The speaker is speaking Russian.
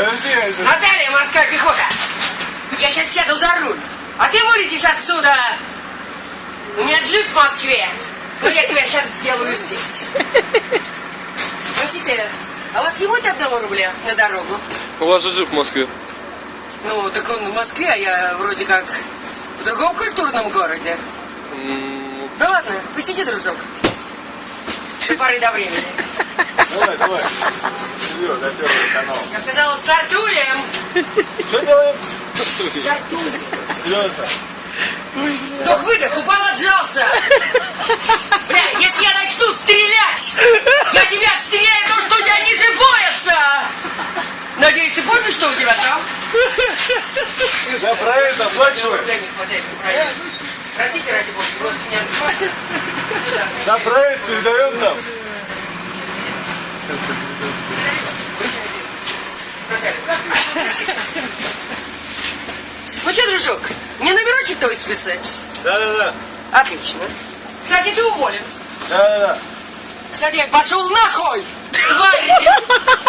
Подожди. Наталья, морская пехота! Я сейчас сяду за руль, а ты вылетишь отсюда! У меня джип в Москве, но я тебя сейчас сделаю здесь. Простите, а у вас не будет одного рубля на дорогу? У вас же джип в Москве. Ну, так он в Москве, а я вроде как в другом культурном городе. М, Да ладно, посиди, дружок. До поры до времени. Давай, давай. Серьезно, на первый канал. Я сказала, стартуем! Что делаем? Стартуем! Серьезно. Вдох выдох, упал, отжался! Бля, если я начну стрелять, я тебя отстреляю то, что у тебя ниже пояса! Надеюсь, ты помнишь, что у тебя там? За проезд оплачиваем. Рубля не хватает на проезд. Простите, ради бога, может меня отбивать? Да. За проезд передаем там. Ну что, дружок, мне номерочек твой списать? Да-да-да. Отлично. Кстати, ты уволен. Да-да-да. Кстати, пошел нахуй! Тварь!